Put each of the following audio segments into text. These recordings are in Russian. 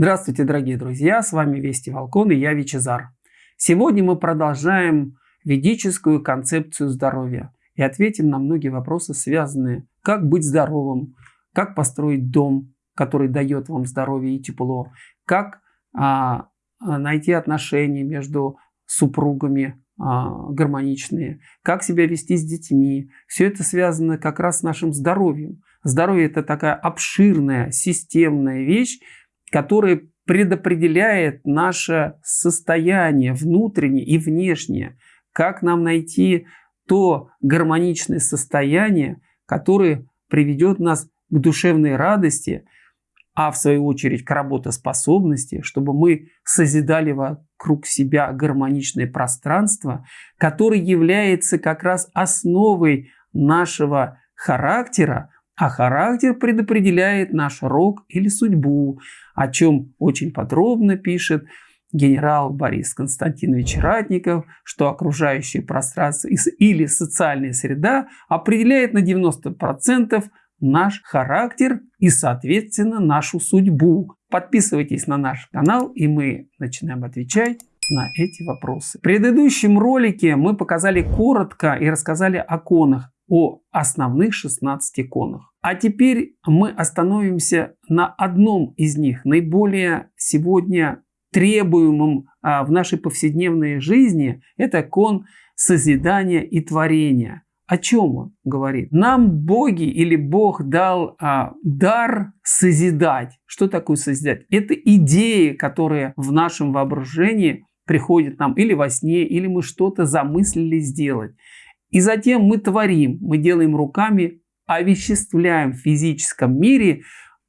Здравствуйте, дорогие друзья, с вами Вести Волкон и я Вичезар. Сегодня мы продолжаем ведическую концепцию здоровья и ответим на многие вопросы, связанные как быть здоровым, как построить дом, который дает вам здоровье и тепло, как а, найти отношения между супругами а, гармоничные, как себя вести с детьми. Все это связано как раз с нашим здоровьем. Здоровье – это такая обширная, системная вещь, которая предопределяет наше состояние внутреннее и внешнее. Как нам найти то гармоничное состояние, которое приведет нас к душевной радости, а в свою очередь к работоспособности, чтобы мы созидали вокруг себя гармоничное пространство, которое является как раз основой нашего характера, а характер предопределяет наш рок или судьбу, о чем очень подробно пишет генерал Борис Константинович Ратников, что окружающее пространство или социальная среда определяет на 90% наш характер и, соответственно, нашу судьбу. Подписывайтесь на наш канал, и мы начинаем отвечать на эти вопросы. В предыдущем ролике мы показали коротко и рассказали о конах о основных 16 иконах. А теперь мы остановимся на одном из них, наиболее сегодня требуемым а, в нашей повседневной жизни. Это кон созидания и творения. О чем он говорит? Нам боги или Бог дал а, дар созидать. Что такое созидать? Это идеи, которые в нашем воображении приходят нам или во сне, или мы что-то замыслили сделать. И затем мы творим, мы делаем руками, овеществляем в физическом мире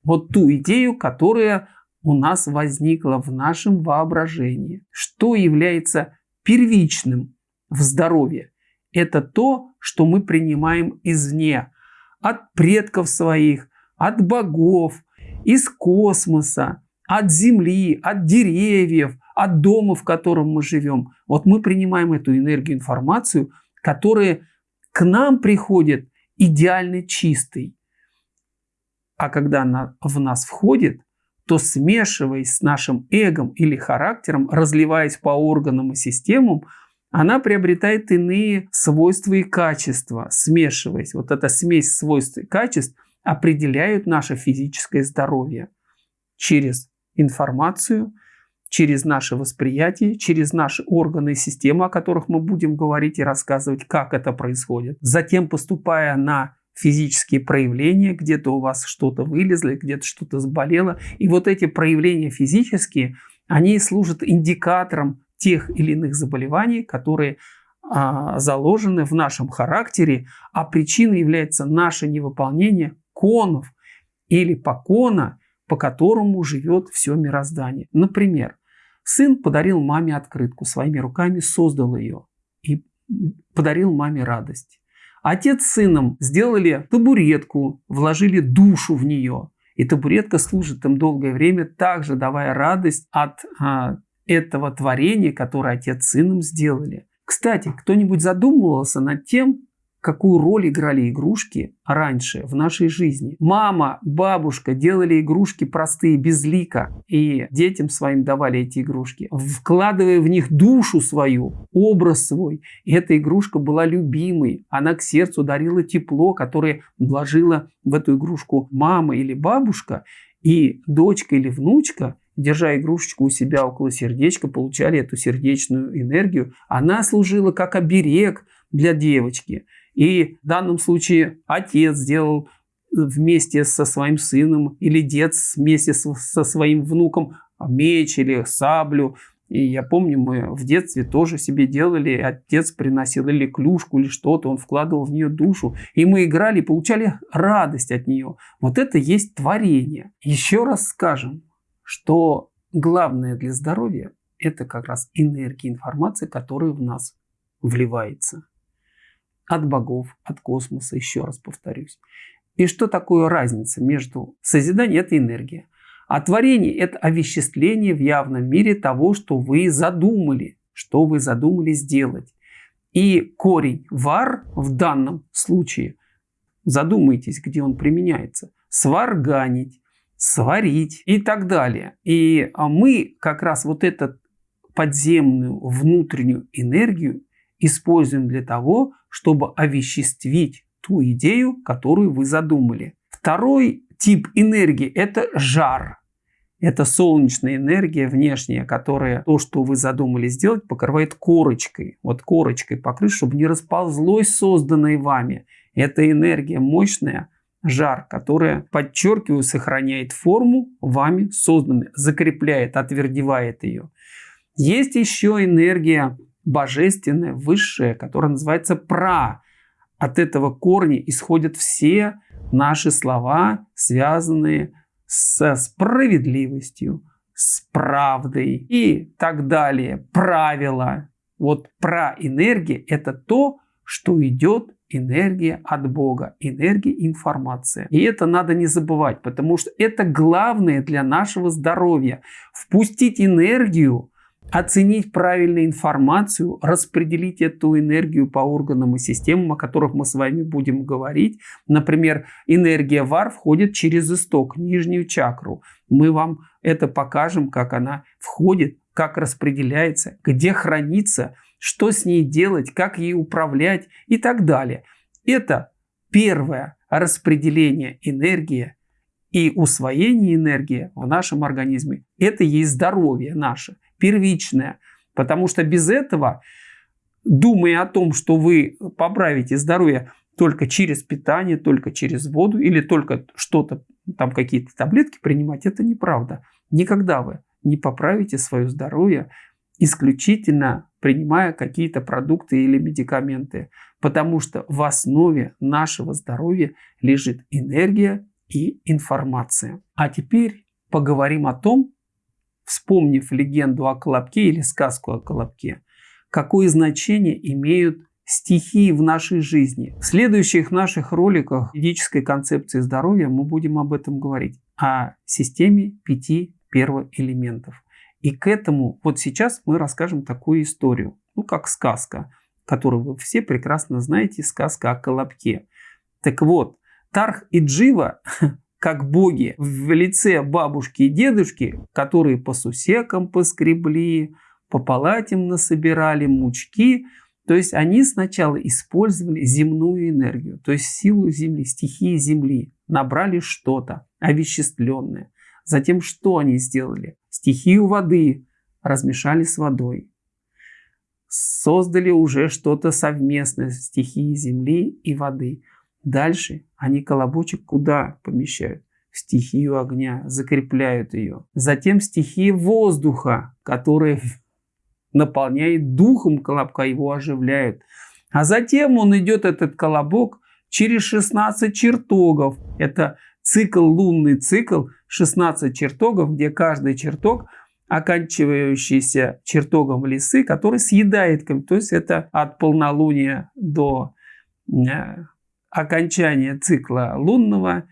вот ту идею, которая у нас возникла в нашем воображении. Что является первичным в здоровье? Это то, что мы принимаем извне, от предков своих, от богов, из космоса, от земли, от деревьев, от дома, в котором мы живем. Вот мы принимаем эту энергию, информацию – которые к нам приходят идеально чистый. А когда она в нас входит, то смешиваясь с нашим эгом или характером, разливаясь по органам и системам, она приобретает иные свойства и качества, смешиваясь. Вот эта смесь свойств и качеств определяют наше физическое здоровье через информацию – через наше восприятие, через наши органы и системы, о которых мы будем говорить и рассказывать, как это происходит. Затем, поступая на физические проявления, где-то у вас что-то вылезло, где-то что-то заболело. И вот эти проявления физические, они служат индикатором тех или иных заболеваний, которые а, заложены в нашем характере, а причиной является наше невыполнение конов или покона, по которому живет все мироздание. Например, Сын подарил маме открытку, своими руками создал ее и подарил маме радость. Отец с сыном сделали табуретку, вложили душу в нее. И табуретка служит им долгое время, также давая радость от а, этого творения, которое отец с сыном сделали. Кстати, кто-нибудь задумывался над тем, какую роль играли игрушки раньше в нашей жизни. Мама, бабушка делали игрушки простые, без лика, и детям своим давали эти игрушки, вкладывая в них душу свою, образ свой. И эта игрушка была любимой, она к сердцу дарила тепло, которое вложила в эту игрушку мама или бабушка, и дочка или внучка держа игрушечку у себя около сердечка, получали эту сердечную энергию. Она служила как оберег для девочки. И в данном случае отец сделал вместе со своим сыном или дед вместе со своим внуком меч или саблю. И я помню, мы в детстве тоже себе делали, отец приносил или клюшку, или что-то, он вкладывал в нее душу. И мы играли, получали радость от нее. Вот это есть творение. Еще раз скажем, что главное для здоровья – это как раз энергия, информация, которая в нас вливается от богов, от космоса, еще раз повторюсь. И что такое разница между созиданием – это энергия, а творение – это овеществление в явном мире того, что вы задумали, что вы задумали сделать. И корень вар в данном случае, задумайтесь, где он применяется, сварганить, сварить и так далее. И а, мы как раз вот эту подземную внутреннюю энергию используем для того, чтобы овеществить ту идею, которую вы задумали. Второй тип энергии – это жар. Это солнечная энергия внешняя, которая то, что вы задумали сделать, покрывает корочкой. Вот корочкой покрыть, чтобы не расползлось созданное вами. Это энергия мощная, жар, которая, подчеркиваю, сохраняет форму вами созданной, закрепляет, отвердевает ее. Есть еще энергия божественная, высшая, которая называется пра. От этого корня исходят все наши слова, связанные со справедливостью, с правдой и так далее. Правила. Вот про энергия – это то, что идет энергия от Бога, энергия информация. И это надо не забывать, потому что это главное для нашего здоровья. Впустить энергию оценить правильную информацию, распределить эту энергию по органам и системам, о которых мы с вами будем говорить. Например, энергия ВАР входит через исток, нижнюю чакру. Мы вам это покажем, как она входит, как распределяется, где хранится, что с ней делать, как ей управлять и так далее. Это первое распределение энергии и усвоение энергии в нашем организме. Это есть здоровье наше первичное. Потому что без этого, думая о том, что вы поправите здоровье только через питание, только через воду или только что-то, там какие-то таблетки принимать, это неправда. Никогда вы не поправите свое здоровье исключительно принимая какие-то продукты или медикаменты, потому что в основе нашего здоровья лежит энергия и информация. А теперь поговорим о том, вспомнив легенду о Колобке или сказку о Колобке, какое значение имеют стихии в нашей жизни. В следующих наших роликах физической концепции здоровья мы будем об этом говорить, о системе пяти первоэлементов. И к этому вот сейчас мы расскажем такую историю, ну как сказка, которую вы все прекрасно знаете, сказка о Колобке. Так вот, Тарх и Джива как боги в лице бабушки и дедушки, которые по сусекам поскребли, по палатям насобирали мучки. То есть они сначала использовали земную энергию, то есть силу Земли, стихии Земли, набрали что-то овеществленное. Затем что они сделали? Стихию воды размешали с водой. Создали уже что-то совместное стихии Земли и воды – Дальше они колобочек куда помещают? В стихию огня, закрепляют ее. Затем стихия воздуха, которая наполняет духом колобка, его оживляют. А затем он идет, этот колобок, через 16 чертогов. Это цикл, лунный цикл, 16 чертогов, где каждый чертог оканчивающийся чертогом лисы, который съедает, то есть это от полнолуния до э, окончание цикла лунного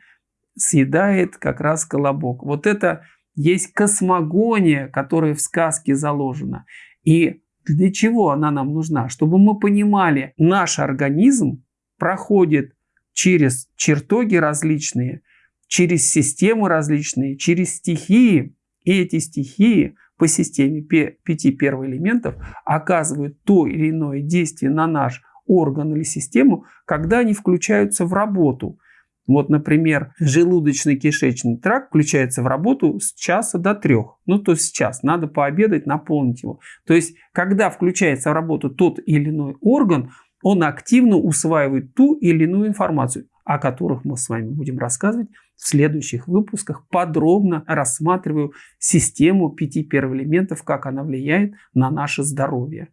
съедает как раз колобок. Вот это есть космогония, которая в сказке заложена. И для чего она нам нужна? Чтобы мы понимали, наш организм проходит через чертоги различные, через системы различные, через стихии. И эти стихии по системе пяти первоэлементов оказывают то или иное действие на наш орган или систему, когда они включаются в работу. Вот, например, желудочно-кишечный тракт включается в работу с часа до трех. Ну, то есть час. Надо пообедать, наполнить его. То есть, когда включается в работу тот или иной орган, он активно усваивает ту или иную информацию, о которых мы с вами будем рассказывать в следующих выпусках. Подробно рассматриваю систему пяти первоэлементов, как она влияет на наше здоровье.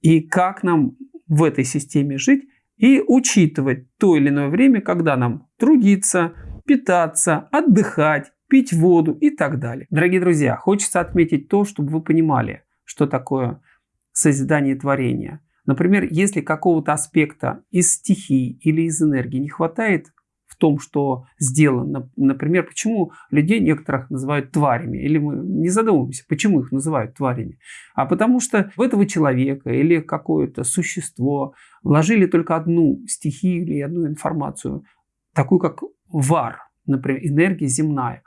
И как нам в этой системе жить и учитывать то или иное время, когда нам трудиться, питаться, отдыхать, пить воду и так далее. Дорогие друзья, хочется отметить то, чтобы вы понимали, что такое созидание творения. Например, если какого-то аспекта из стихий или из энергии не хватает том, что сделано. Например, почему людей некоторых называют тварями. Или мы не задумываемся, почему их называют тварями. А потому что в этого человека или какое-то существо вложили только одну стихию или одну информацию, такую как вар, например, энергия земная.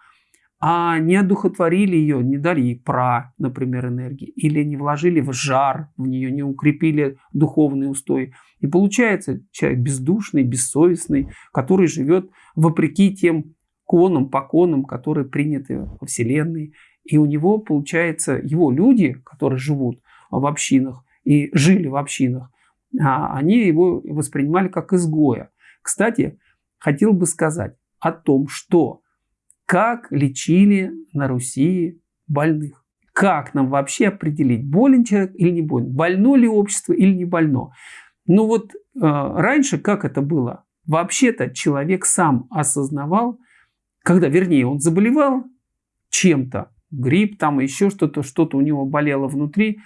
А не одухотворили ее, не дали ей пра, например, энергии, или не вложили в жар в нее, не укрепили духовный устой. И получается человек бездушный, бессовестный, который живет вопреки тем конам, поконам, которые приняты во Вселенной. И у него, получается, его люди, которые живут в общинах и жили в общинах, а, они его воспринимали как изгоя. Кстати, хотел бы сказать о том, что как лечили на Руси больных. Как нам вообще определить, болен человек или не болен? Больно ли общество или не больно? Ну вот э, раньше как это было? Вообще-то человек сам осознавал, когда, вернее, он заболевал чем-то, грипп там, еще что-то, что-то у него болело внутри,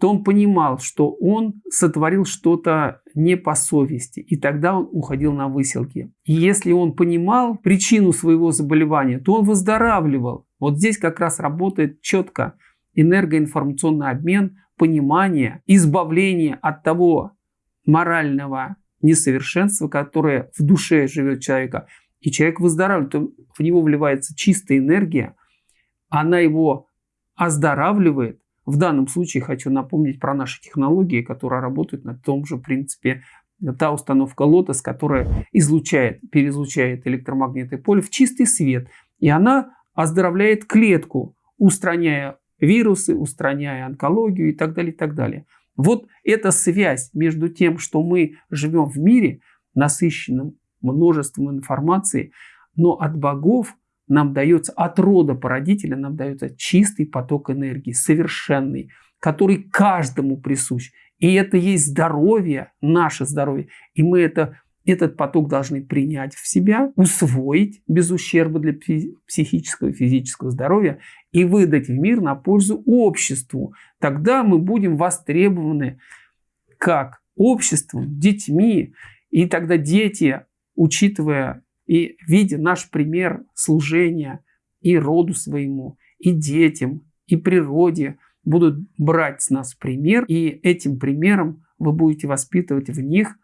то он понимал, что он сотворил что-то не по совести, и тогда он уходил на выселки. И если он понимал причину своего заболевания, то он выздоравливал. Вот здесь как раз работает четко энергоинформационный обмен, понимание, избавление от того морального несовершенства, которое в душе живет человека. И человек выздоравливает, в него вливается чистая энергия, она его оздоравливает, в данном случае хочу напомнить про наши технологии, которые работают на том же принципе. Та установка Lotus, которая излучает, переизлучает электромагнитное поле в чистый свет. И она оздоровляет клетку, устраняя вирусы, устраняя онкологию и так далее, и так далее. Вот эта связь между тем, что мы живем в мире, насыщенном множеством информации, но от богов нам дается от рода породителя, нам дается чистый поток энергии, совершенный, который каждому присущ. И это есть здоровье, наше здоровье. И мы это, этот поток должны принять в себя, усвоить без ущерба для психического и физического здоровья и выдать в мир на пользу обществу. Тогда мы будем востребованы как обществом, детьми. И тогда дети, учитывая и видя наш пример служения и роду своему, и детям, и природе, будут брать с нас пример, и этим примером вы будете воспитывать в них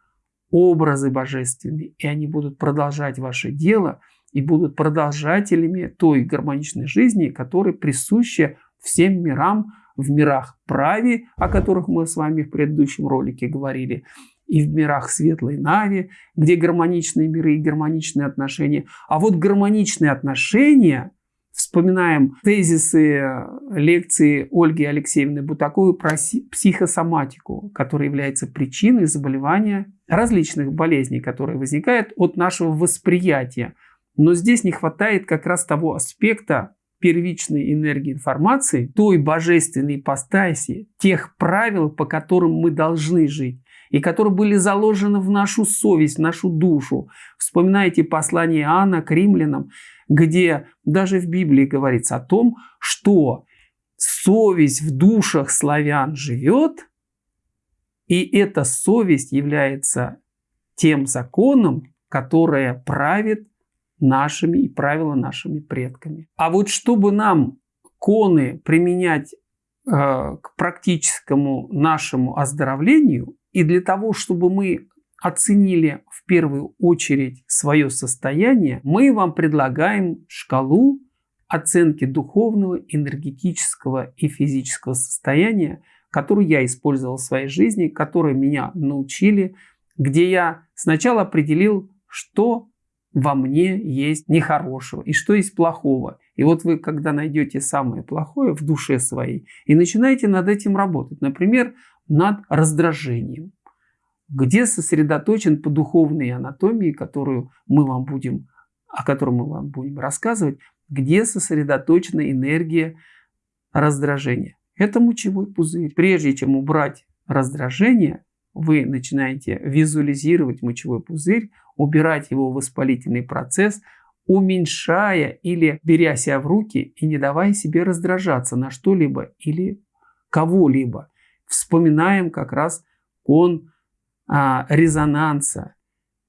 образы божественные, и они будут продолжать ваше дело и будут продолжателями той гармоничной жизни, которая присуща всем мирам, в мирах праве, о которых мы с вами в предыдущем ролике говорили, и в мирах светлой Нави, где гармоничные миры и гармоничные отношения. А вот гармоничные отношения, вспоминаем тезисы лекции Ольги Алексеевны Бутаковой про психосоматику, которая является причиной заболевания различных болезней, которые возникают от нашего восприятия. Но здесь не хватает как раз того аспекта первичной энергии информации, той божественной ипостаси, тех правил, по которым мы должны жить и которые были заложены в нашу совесть, в нашу душу. Вспоминайте послание Иоанна к римлянам, где даже в Библии говорится о том, что совесть в душах славян живет, и эта совесть является тем законом, которое правит нашими и правила нашими предками. А вот чтобы нам коны применять э, к практическому нашему оздоровлению, и для того, чтобы мы оценили в первую очередь свое состояние, мы вам предлагаем шкалу оценки духовного, энергетического и физического состояния, которую я использовал в своей жизни, которые меня научили, где я сначала определил, что во мне есть нехорошего и что есть плохого. И вот вы, когда найдете самое плохое в душе своей и начинаете над этим работать, например, над раздражением, где сосредоточен по духовной анатомии, которую мы вам будем, о которой мы вам будем рассказывать, где сосредоточена энергия раздражения. Это мочевой пузырь. Прежде чем убрать раздражение, вы начинаете визуализировать мочевой пузырь, убирать его воспалительный процесс, уменьшая или беря себя в руки и не давая себе раздражаться на что-либо или кого-либо вспоминаем как раз кон а, резонанса.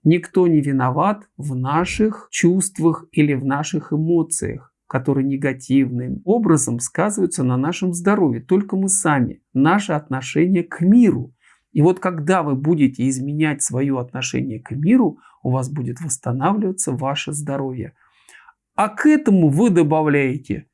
Никто не виноват в наших чувствах или в наших эмоциях, которые негативным образом сказываются на нашем здоровье. Только мы сами, наше отношение к миру. И вот когда вы будете изменять свое отношение к миру, у вас будет восстанавливаться ваше здоровье. А к этому вы добавляете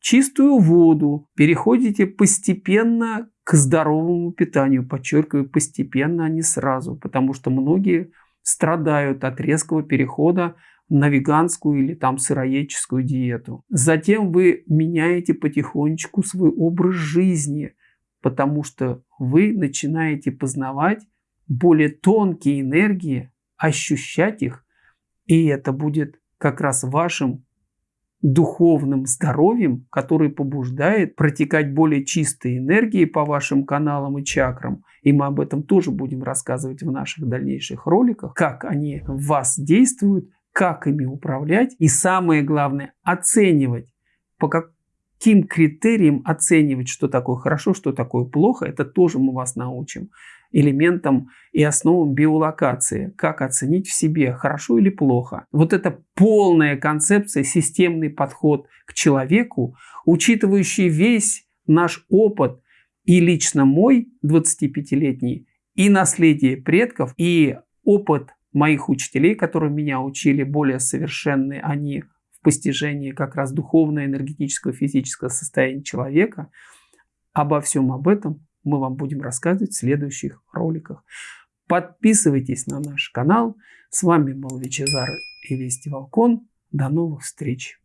чистую воду, переходите постепенно к здоровому питанию. Подчеркиваю, постепенно, а не сразу, потому что многие страдают от резкого перехода на веганскую или там сыроедческую диету. Затем вы меняете потихонечку свой образ жизни, потому что вы начинаете познавать более тонкие энергии, ощущать их, и это будет как раз вашим духовным здоровьем, который побуждает протекать более чистые энергии по вашим каналам и чакрам. И мы об этом тоже будем рассказывать в наших дальнейших роликах, как они в вас действуют, как ими управлять. И самое главное оценивать, по каким критериям оценивать, что такое хорошо, что такое плохо, это тоже мы вас научим элементам и основам биолокации, как оценить в себе, хорошо или плохо. Вот это полная концепция, системный подход к человеку, учитывающий весь наш опыт и лично мой 25-летний, и наследие предков, и опыт моих учителей, которые меня учили более совершенные, они в постижении как раз духовного, энергетического, физического состояния человека. Обо всем об этом мы вам будем рассказывать в следующих роликах. Подписывайтесь на наш канал. С вами был Вичезар и Вести Волкон. До новых встреч!